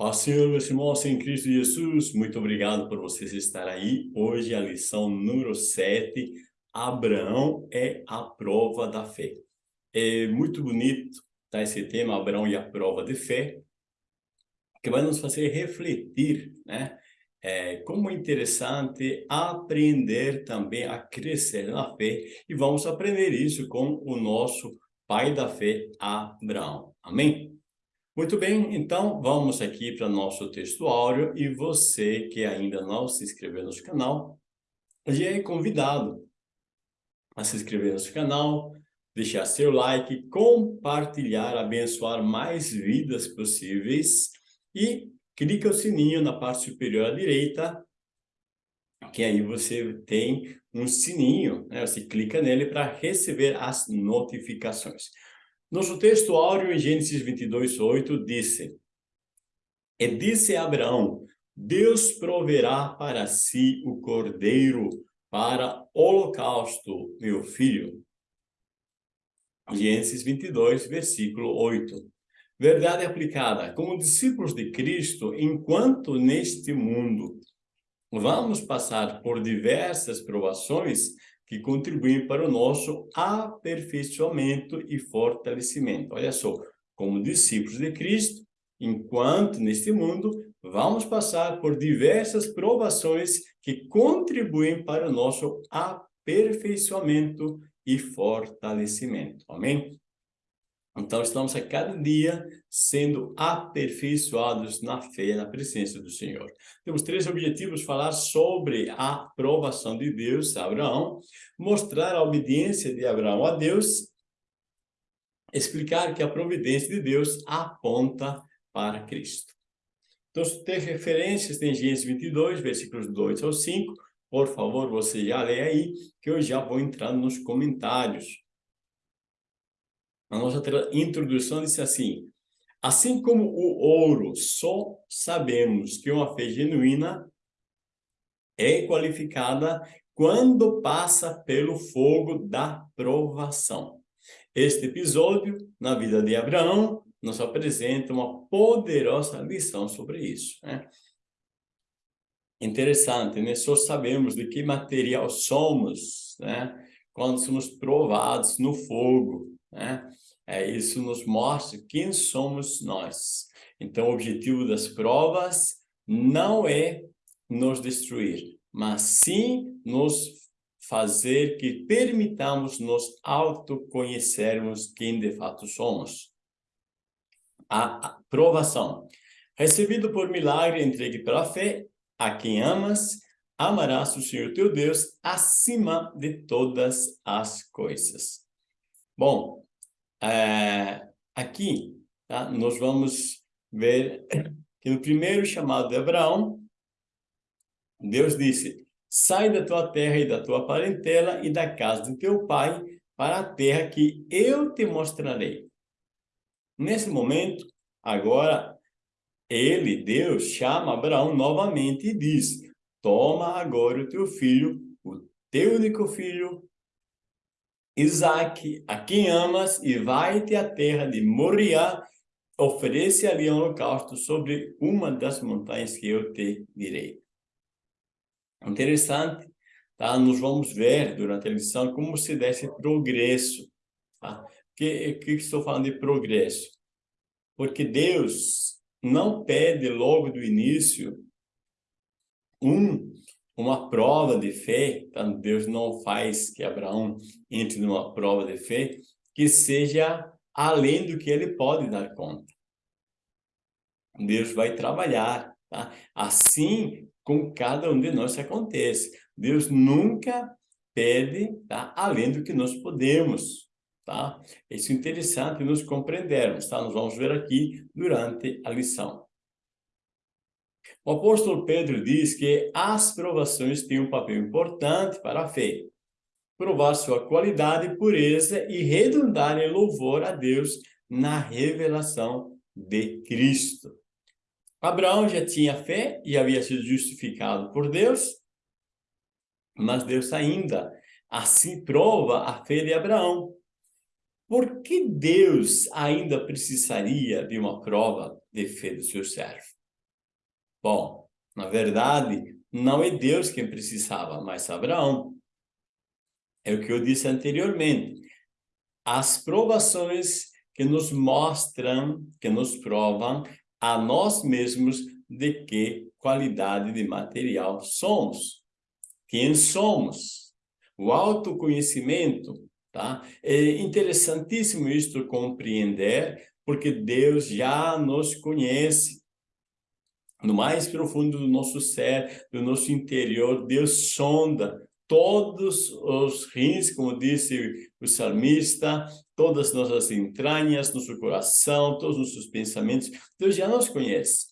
Ó Senhor, meus irmãos em Cristo Jesus, muito obrigado por vocês estar aí. Hoje a lição número 7, Abraão é a prova da fé. É muito bonito tá, esse tema, Abraão e a prova de fé, que vai nos fazer refletir, né? É, como é interessante aprender também a crescer na fé e vamos aprender isso com o nosso pai da fé, Abraão. Amém? Muito bem, então vamos aqui para nosso texto e você que ainda não se inscreveu no canal, já é convidado a se inscrever no canal, deixar seu like, compartilhar, abençoar mais vidas possíveis e clica o sininho na parte superior à direita, que aí você tem um sininho, né? você clica nele para receber as notificações. Nosso texto áureo em Gênesis 22, 8 disse, E disse Abraão, Deus proverá para si o cordeiro para holocausto, meu filho. Gênesis 22, versículo 8. Verdade aplicada. Como discípulos de Cristo, enquanto neste mundo vamos passar por diversas provações, que contribuem para o nosso aperfeiçoamento e fortalecimento. Olha só, como discípulos de Cristo, enquanto neste mundo, vamos passar por diversas provações que contribuem para o nosso aperfeiçoamento e fortalecimento. Amém? Então, estamos a cada dia sendo aperfeiçoados na fé, na presença do Senhor. Temos três objetivos, falar sobre a aprovação de Deus a Abraão, mostrar a obediência de Abraão a Deus, explicar que a providência de Deus aponta para Cristo. Então, tem referências em Gênesis 22, versículos 2 ao 5, por favor, você já lê aí, que eu já vou entrar nos comentários. A nossa introdução disse assim, assim como o ouro, só sabemos que uma fé genuína é qualificada quando passa pelo fogo da provação. Este episódio, na vida de Abraão, nos apresenta uma poderosa lição sobre isso. Né? Interessante, né? Só sabemos de que material somos, né? Quando somos provados no fogo, né? É, isso nos mostra quem somos nós. Então, o objetivo das provas não é nos destruir, mas sim nos fazer que permitamos nos autoconhecermos quem de fato somos. A provação. Recebido por milagre, entregue pela fé, a quem amas, amarás o Senhor teu Deus acima de todas as coisas. Bom, é, aqui, tá? nós vamos ver que no primeiro chamado de Abraão, Deus disse, sai da tua terra e da tua parentela e da casa de teu pai para a terra que eu te mostrarei. Nesse momento, agora, ele, Deus, chama Abraão novamente e diz, toma agora o teu filho, o teu único filho, Isaac, a quem amas, e vai-te à terra de Moriá, oferece ali um holocausto sobre uma das montanhas que eu te direi. Interessante, tá? Nós vamos ver durante a lição como se desse progresso, tá? Que, que estou falando de progresso? Porque Deus não pede logo do início um uma prova de fé, então Deus não faz que Abraão entre numa prova de fé que seja além do que ele pode dar conta. Deus vai trabalhar, tá? Assim com cada um de nós acontece. Deus nunca pede, tá? Além do que nós podemos, tá? Isso é interessante nos compreendermos, tá? Nós vamos ver aqui durante a lição. O apóstolo Pedro diz que as provações têm um papel importante para a fé. Provar sua qualidade, pureza e redundar em louvor a Deus na revelação de Cristo. Abraão já tinha fé e havia sido justificado por Deus, mas Deus ainda assim prova a fé de Abraão. Por que Deus ainda precisaria de uma prova de fé do seu servo? Bom, na verdade, não é Deus quem precisava, mas Abraão. É o que eu disse anteriormente. As provações que nos mostram, que nos provam a nós mesmos de que qualidade de material somos. Quem somos? O autoconhecimento, tá? É interessantíssimo isto compreender, porque Deus já nos conhece no mais profundo do nosso ser, do nosso interior, Deus sonda todos os rins, como disse o salmista, todas as nossas entranhas, nosso coração, todos os nossos pensamentos, Deus já nos conhece.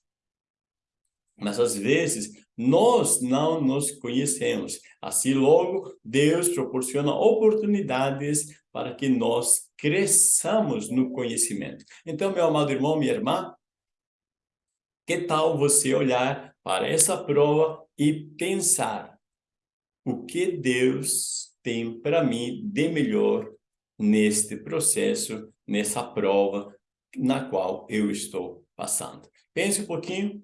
Mas às vezes nós não nos conhecemos. Assim logo, Deus proporciona oportunidades para que nós cresçamos no conhecimento. Então, meu amado irmão, minha irmã, que tal você olhar para essa prova e pensar o que Deus tem para mim de melhor neste processo, nessa prova na qual eu estou passando. Pense um pouquinho.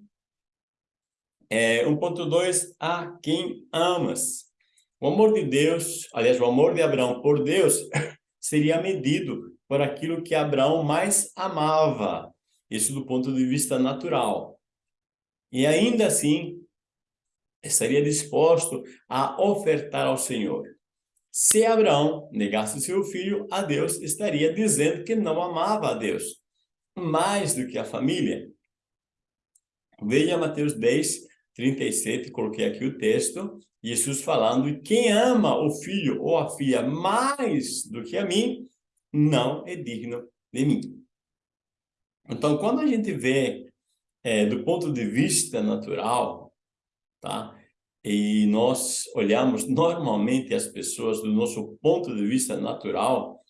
É, 1.2, a quem amas. O amor de Deus, aliás, o amor de Abraão por Deus seria medido por aquilo que Abraão mais amava. Isso do ponto de vista natural. E ainda assim, estaria disposto a ofertar ao Senhor. Se Abraão negasse seu filho a Deus, estaria dizendo que não amava a Deus, mais do que a família. Veja Mateus 10, 37, coloquei aqui o texto, Jesus falando, quem ama o filho ou a filha mais do que a mim, não é digno de mim. Então, quando a gente vê é, do ponto de vista natural, tá? E nós olhamos normalmente as pessoas do nosso ponto de vista natural,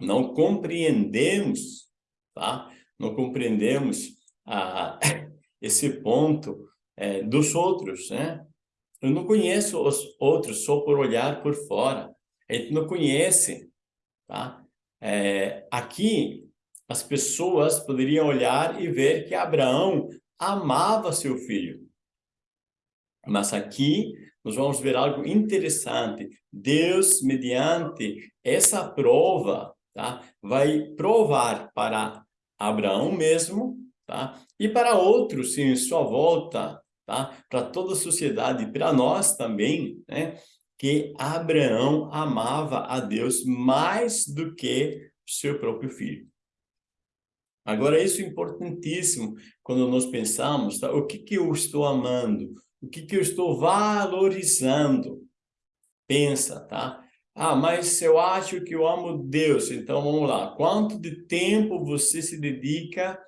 não compreendemos, tá? Não compreendemos a, esse ponto é, dos outros, né? Eu não conheço os outros só por olhar por fora. A gente não conhece, tá? É, aqui as pessoas poderiam olhar e ver que Abraão amava seu filho. Mas aqui nós vamos ver algo interessante. Deus, mediante essa prova, tá? vai provar para Abraão mesmo tá? e para outros em sua volta, tá? para toda a sociedade, para nós também, né? que Abraão amava a Deus mais do que seu próprio filho. Agora, isso é importantíssimo quando nós pensamos, tá? o que, que eu estou amando? O que, que eu estou valorizando? Pensa, tá? Ah, mas eu acho que eu amo Deus. Então, vamos lá. Quanto de tempo você se dedica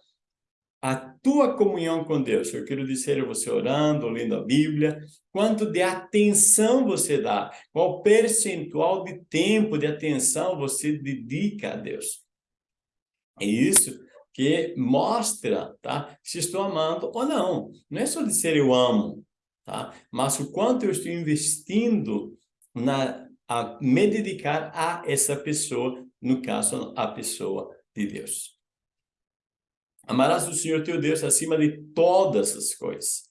à tua comunhão com Deus? Eu quero dizer, você orando, lendo a Bíblia. Quanto de atenção você dá? Qual percentual de tempo, de atenção você dedica a Deus? É isso que mostra tá, se estou amando ou não. Não é só dizer eu amo, tá? mas o quanto eu estou investindo na, a me dedicar a essa pessoa, no caso, a pessoa de Deus. Amarás o Senhor teu Deus acima de todas as coisas.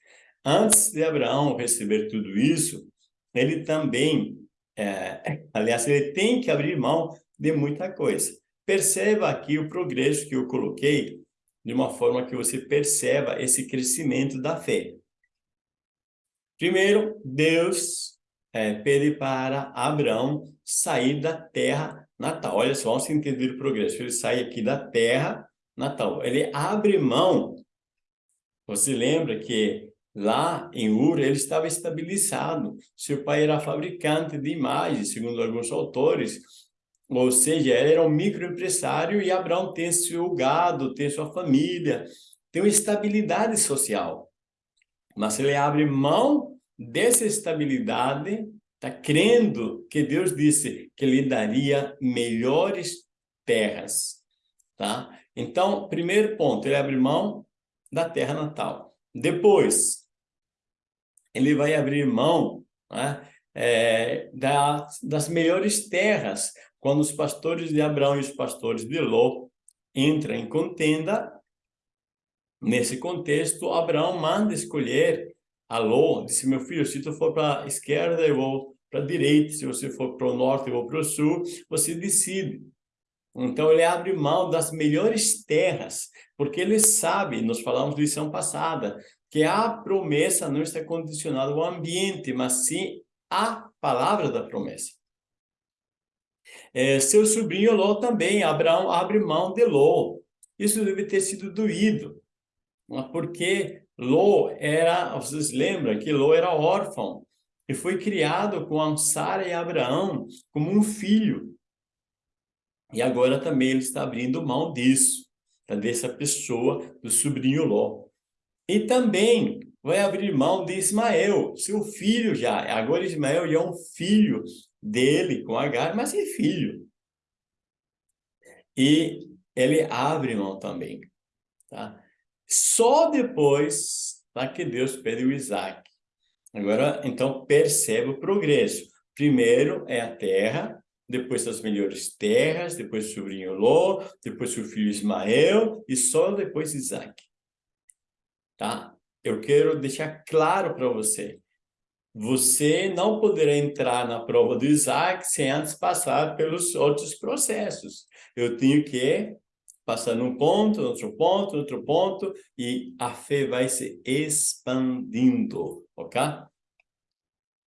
Antes de Abraão receber tudo isso, ele também, é, aliás, ele tem que abrir mão de muita coisa. Perceba aqui o progresso que eu coloquei, de uma forma que você perceba esse crescimento da fé. Primeiro, Deus é, pede para Abraão sair da terra natal. Olha só, vamos entender o progresso. Ele sai aqui da terra natal. Ele abre mão. Você lembra que lá em Ur ele estava estabilizado. Seu pai era fabricante de imagens, segundo alguns autores. Ou seja, ele era um microempresário e Abraão tem seu gado, tem sua família, tem uma estabilidade social. Mas ele abre mão dessa estabilidade, está crendo que Deus disse que lhe daria melhores terras. Tá? Então, primeiro ponto, ele abre mão da terra natal. Depois, ele vai abrir mão né, é, da, das melhores terras, quando os pastores de Abraão e os pastores de Ló entram em contenda, Nesse contexto, Abraão manda escolher a Ló, disse, meu filho, se tu for para a esquerda, eu vou para a direita, se você for para o norte, eu vou para o sul, você decide. Então, ele abre mão das melhores terras, porque ele sabe, nós falamos lição passada, que a promessa não está condicionada ao ambiente, mas sim à palavra da promessa. É, seu sobrinho Ló também, Abraão abre mão de Ló. Isso deve ter sido doído, porque Ló era, vocês lembram que Ló era órfão e foi criado com Sara e Abraão como um filho. E agora também ele está abrindo mão disso, tá? dessa pessoa, do sobrinho Ló. E também vai abrir mão de Ismael, seu filho já. Agora Ismael já é um filho dele com Agar, mas é filho. E ele abre mão também. Tá? Só depois tá, que Deus pede o Isaac. Agora, então, percebe o progresso. Primeiro é a terra, depois as melhores terras, depois o sobrinho Ló, depois o filho Ismael e só depois Isaac. Tá? Eu quero deixar claro para você. Você não poderá entrar na prova do Isaac sem antes passar pelos outros processos. Eu tenho que passar num ponto, outro ponto, outro ponto, e a fé vai se expandindo, ok?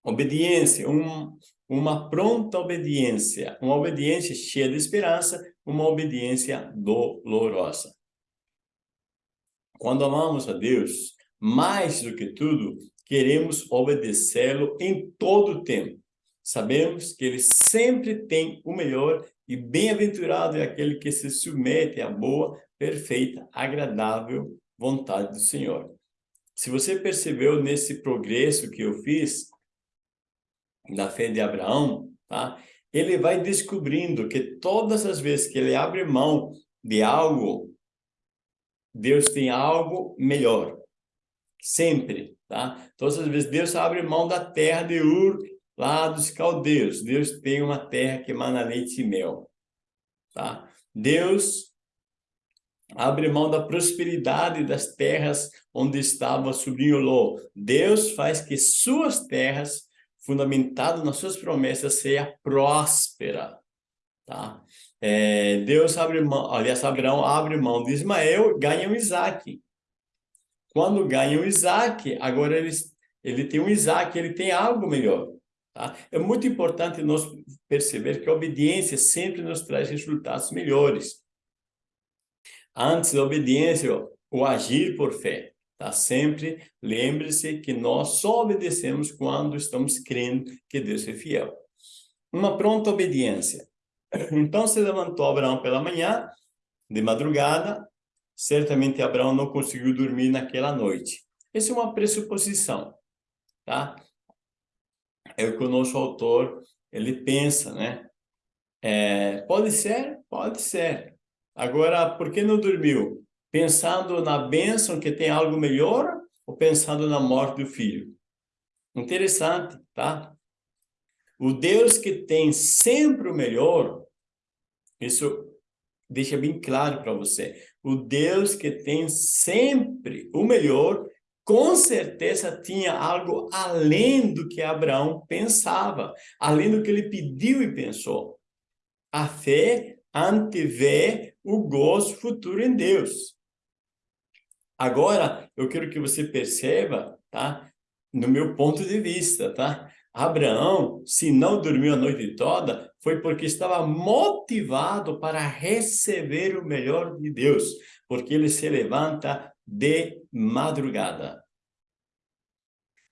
Obediência, um, uma pronta obediência, uma obediência cheia de esperança, uma obediência dolorosa. Quando amamos a Deus, mais do que tudo, queremos obedecê-lo em todo o tempo. Sabemos que ele sempre tem o melhor e bem-aventurado é aquele que se submete à boa, perfeita, agradável vontade do Senhor. Se você percebeu nesse progresso que eu fiz, da fé de Abraão, tá? ele vai descobrindo que todas as vezes que ele abre mão de algo, Deus tem algo melhor. Sempre, tá? Todas as vezes Deus abre mão da terra de Ur, lá dos caldeus. Deus tem uma terra que emana leite e mel. Tá? Deus abre mão da prosperidade das terras onde estava sobrinho Ló. Deus faz que suas terras, fundamentadas nas suas promessas, seja próspera. Tá? É, Deus abre mão, aliás, Abraão abre mão de Ismael, ganha o Isaac. Quando ganha o Isaac, agora ele, ele tem um Isaac, ele tem algo melhor. Tá? É muito importante nós perceber que a obediência sempre nos traz resultados melhores. Antes da obediência, o agir por fé. Tá? Sempre lembre-se que nós só obedecemos quando estamos crendo que Deus é fiel. Uma pronta obediência. Então se levantou Abraão pela manhã, de madrugada, certamente Abraão não conseguiu dormir naquela noite. Essa é uma pressuposição, tá? é o que o nosso autor ele pensa, né? É, pode ser? Pode ser. Agora, por que não dormiu? Pensando na bênção que tem algo melhor ou pensando na morte do filho? Interessante, tá? O Deus que tem sempre o melhor, isso deixa bem claro para você. O Deus que tem sempre o melhor com certeza tinha algo além do que Abraão pensava, além do que ele pediu e pensou. A fé antevê o gozo futuro em Deus. Agora, eu quero que você perceba, tá? No meu ponto de vista, tá? Abraão, se não dormiu a noite toda, foi porque estava motivado para receber o melhor de Deus, porque ele se levanta de madrugada.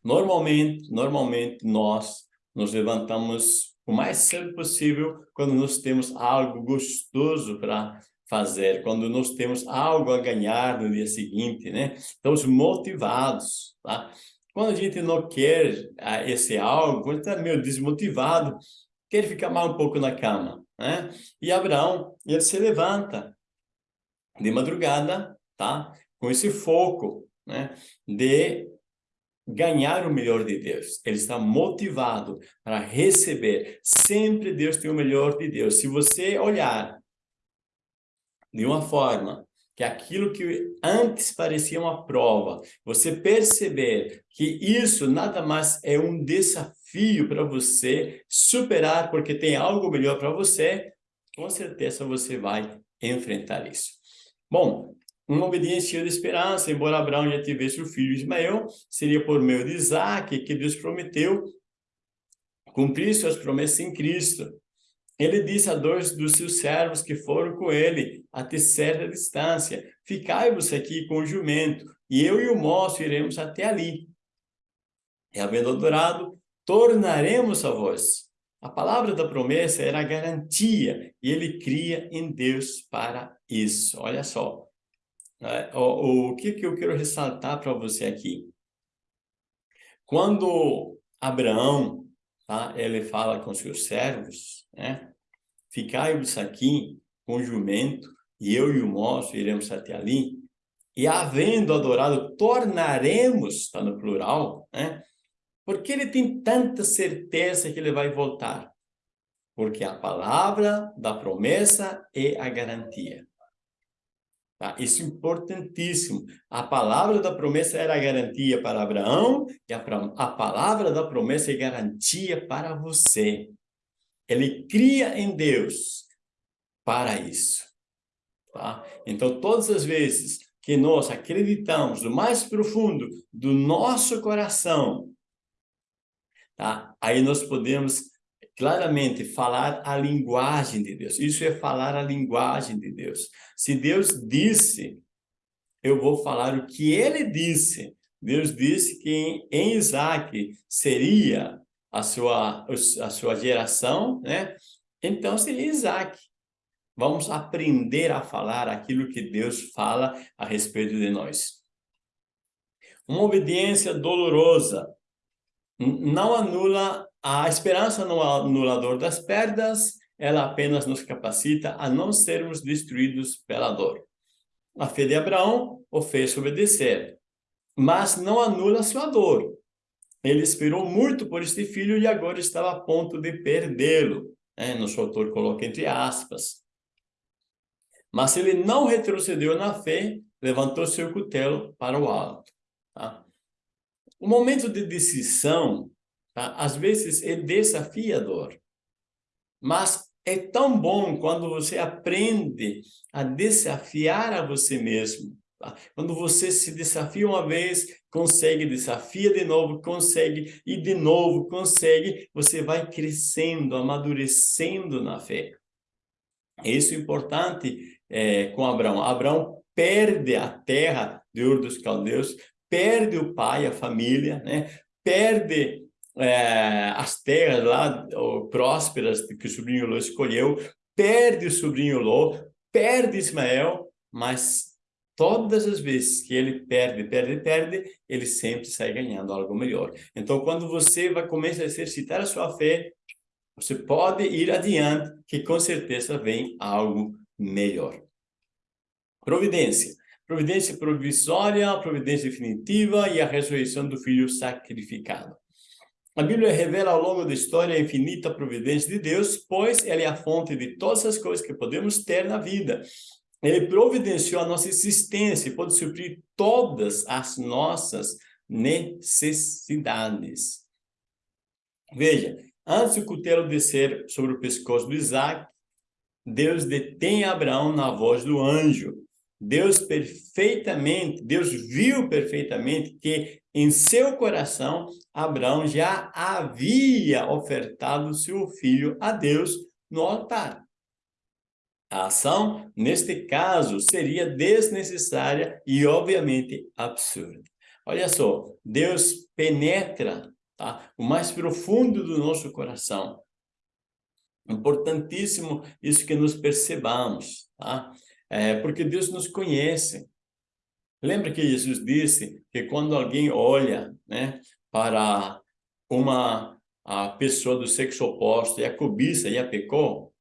Normalmente, normalmente nós nos levantamos o mais cedo possível quando nós temos algo gostoso para fazer, quando nós temos algo a ganhar no dia seguinte, né? Estamos motivados, tá? Quando a gente não quer ah, esse algo, quando está meio desmotivado, quer ficar mais um pouco na cama, né? E Abraão, ele se levanta de madrugada, tá? com esse foco né, de ganhar o melhor de Deus. Ele está motivado para receber. Sempre Deus tem o melhor de Deus. Se você olhar de uma forma que aquilo que antes parecia uma prova, você perceber que isso nada mais é um desafio para você superar, porque tem algo melhor para você, com certeza você vai enfrentar isso. Bom, uma obediência de esperança, embora Abraão já tivesse o filho Ismael, seria por meio de Isaac que Deus prometeu cumprir suas promessas em Cristo. Ele disse a dois dos seus servos que foram com ele até certa distância, ficai-vos aqui com o jumento, e eu e o moço iremos até ali. E havendo adorado, tornaremos a vós. A palavra da promessa era a garantia, e ele cria em Deus para isso. Olha só, é, o, o que, que eu quero ressaltar para você aqui? Quando Abraão tá? ele fala com seus servos, né? Ficai-vos aqui com o jumento, e eu e o moço iremos até ali, e havendo adorado, tornaremos, está no plural, né? Porque ele tem tanta certeza que ele vai voltar? Porque a palavra da promessa é a garantia. Tá? Isso é importantíssimo. A palavra da promessa era garantia para Abraão e a, a palavra da promessa é garantia para você. Ele cria em Deus para isso. Tá? Então, todas as vezes que nós acreditamos no mais profundo do nosso coração, tá? aí nós podemos claramente falar a linguagem de Deus. Isso é falar a linguagem de Deus. Se Deus disse, eu vou falar o que ele disse. Deus disse que em Isaac seria a sua, a sua geração, né? Então seria Isaac. Vamos aprender a falar aquilo que Deus fala a respeito de nós. Uma obediência dolorosa não anula a esperança no anulador das perdas, ela apenas nos capacita a não sermos destruídos pela dor. A fé de Abraão o fez obedecer, mas não anula sua dor. Ele esperou muito por este filho e agora estava a ponto de perdê-lo. É, nosso autor coloca entre aspas. Mas ele não retrocedeu na fé, levantou seu cutelo para o alto. Tá? O momento de decisão Tá? Às vezes é desafiador, mas é tão bom quando você aprende a desafiar a você mesmo. Tá? Quando você se desafia uma vez, consegue, desafia de novo, consegue, e de novo consegue, você vai crescendo, amadurecendo na fé. Isso é importante é, com Abraão. Abraão perde a terra de Ur dos Caldeus, perde o pai, a família, né? perde é, as terras lá prósperas que o sobrinho Ló escolheu, perde o sobrinho Ló, perde Ismael, mas todas as vezes que ele perde, perde, perde, ele sempre sai ganhando algo melhor. Então, quando você vai começar a exercitar a sua fé, você pode ir adiante, que com certeza vem algo melhor. Providência. Providência provisória, providência definitiva e a ressurreição do filho sacrificado. A Bíblia revela ao longo da história a infinita providência de Deus, pois ela é a fonte de todas as coisas que podemos ter na vida. Ele providenciou a nossa existência e pode suprir todas as nossas necessidades. Veja, antes do cutelo descer sobre o pescoço do Isaac, Deus detém Abraão na voz do anjo. Deus perfeitamente, Deus viu perfeitamente que em seu coração, Abraão já havia ofertado seu filho a Deus no altar. A ação, neste caso, seria desnecessária e, obviamente, absurda. Olha só, Deus penetra tá? o mais profundo do nosso coração. Importantíssimo isso que nos percebamos, tá? É, porque Deus nos conhece. Lembra que Jesus disse que quando alguém olha né, para uma a pessoa do sexo oposto e a cobiça e a pecou?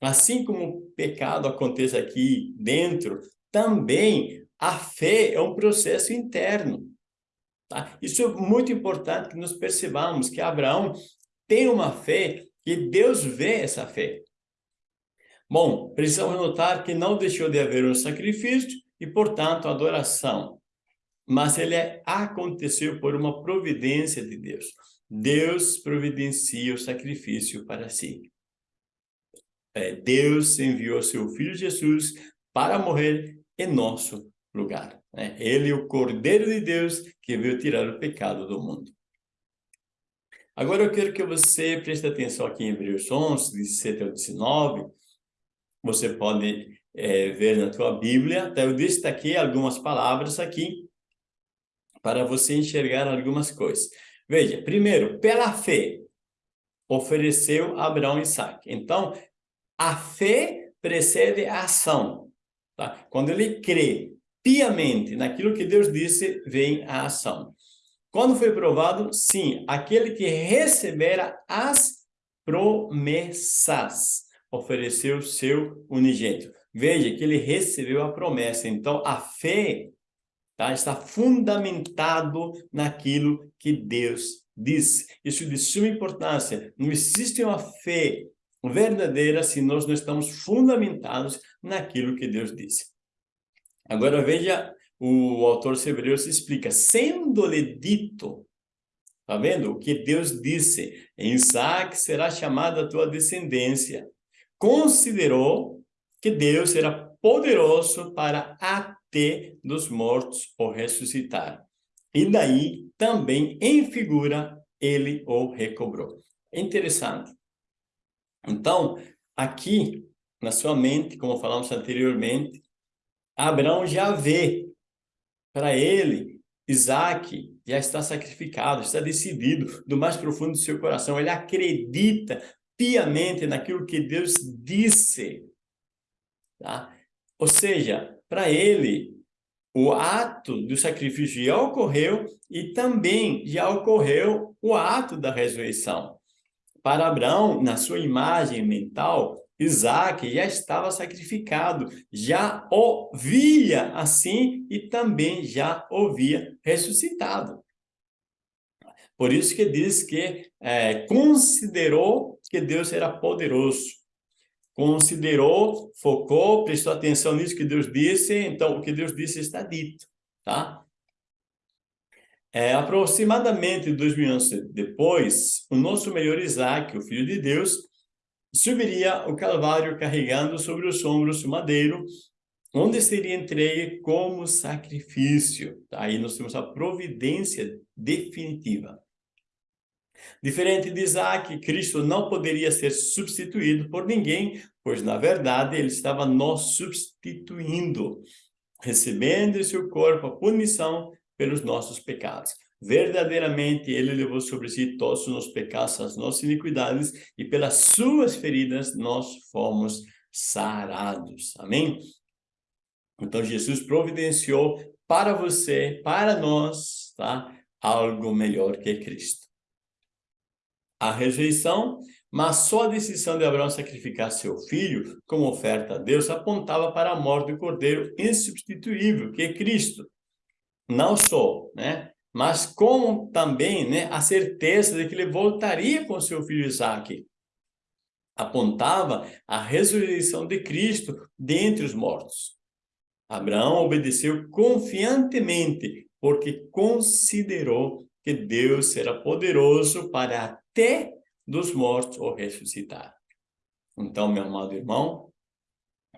Assim como o pecado acontece aqui dentro, também a fé é um processo interno. Tá? Isso é muito importante que nós percebamos que Abraão tem uma fé que Deus vê essa fé. Bom, precisamos notar que não deixou de haver um sacrifício e, portanto, adoração. Mas ele aconteceu por uma providência de Deus. Deus providencia o sacrifício para si. É, Deus enviou seu Filho Jesus para morrer em nosso lugar. Né? Ele, o Cordeiro de Deus, que veio tirar o pecado do mundo. Agora eu quero que você preste atenção aqui em Hebreus 11, 17 ao 19. Você pode é, ver na tua Bíblia. Tá? Eu destaquei algumas palavras aqui para você enxergar algumas coisas. Veja, primeiro, pela fé, ofereceu Abraão Isaac. Então, a fé precede a ação. Tá? Quando ele crê piamente naquilo que Deus disse, vem a ação. Quando foi provado? Sim, aquele que recebera as promessas ofereceu seu unigênito. Veja que ele recebeu a promessa. Então, a fé tá, está fundamentado naquilo que Deus disse. Isso é de suma importância. Não existe uma fé verdadeira se nós não estamos fundamentados naquilo que Deus disse. Agora veja, o autor Hebreus explica, sendo-lhe dito, tá vendo? O que Deus disse, em Isaac será chamada a tua descendência. Considerou que Deus era poderoso para até dos mortos o ressuscitar. E daí também, em figura, ele o recobrou. É interessante. Então, aqui, na sua mente, como falamos anteriormente, Abraão já vê, para ele, Isaac já está sacrificado, está decidido do mais profundo do seu coração. Ele acredita piamente naquilo que Deus disse. Tá? Ou seja, para ele, o ato do sacrifício já ocorreu e também já ocorreu o ato da ressurreição. Para Abraão, na sua imagem mental, Isaac já estava sacrificado, já o via assim e também já o via ressuscitado. Por isso que diz que é, considerou que Deus era poderoso. Considerou, focou, prestou atenção nisso que Deus disse, então o que Deus disse está dito, tá? É, aproximadamente dois mil anos depois, o nosso melhor Isaac, o Filho de Deus, subiria o Calvário carregando sobre os ombros o madeiro, onde seria entregue como sacrifício. Aí nós temos a providência definitiva. Diferente de Isaac, Cristo não poderia ser substituído por ninguém, pois, na verdade, ele estava nos substituindo, recebendo em seu corpo a punição pelos nossos pecados. Verdadeiramente, ele levou sobre si todos os nossos pecados, as nossas iniquidades, e pelas suas feridas nós fomos sarados. Amém? Então, Jesus providenciou para você, para nós, tá? algo melhor que Cristo. A rejeição, mas só a decisão de Abraão sacrificar seu filho como oferta a Deus apontava para a morte do cordeiro insubstituível, que é Cristo. Não só, né? mas como também né, a certeza de que ele voltaria com seu filho Isaac. Apontava a ressurreição de Cristo dentre os mortos. Abraão obedeceu confiantemente, porque considerou que Deus era poderoso para dos mortos o ressuscitar. Então, meu amado irmão,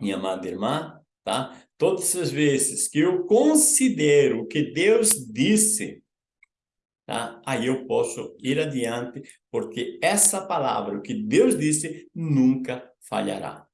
minha amada irmã, tá? Todas as vezes que eu considero o que Deus disse, tá? aí eu posso ir adiante, porque essa palavra, o que Deus disse, nunca falhará.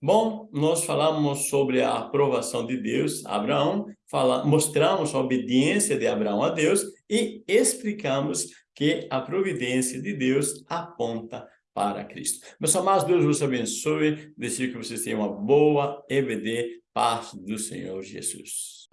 Bom, nós falamos sobre a aprovação de Deus Abraão, fala, mostramos a obediência de Abraão a Deus e explicamos que a providência de Deus aponta para Cristo. Meus amados, Deus vos abençoe, desejo que vocês tenham uma boa EBD, paz do Senhor Jesus.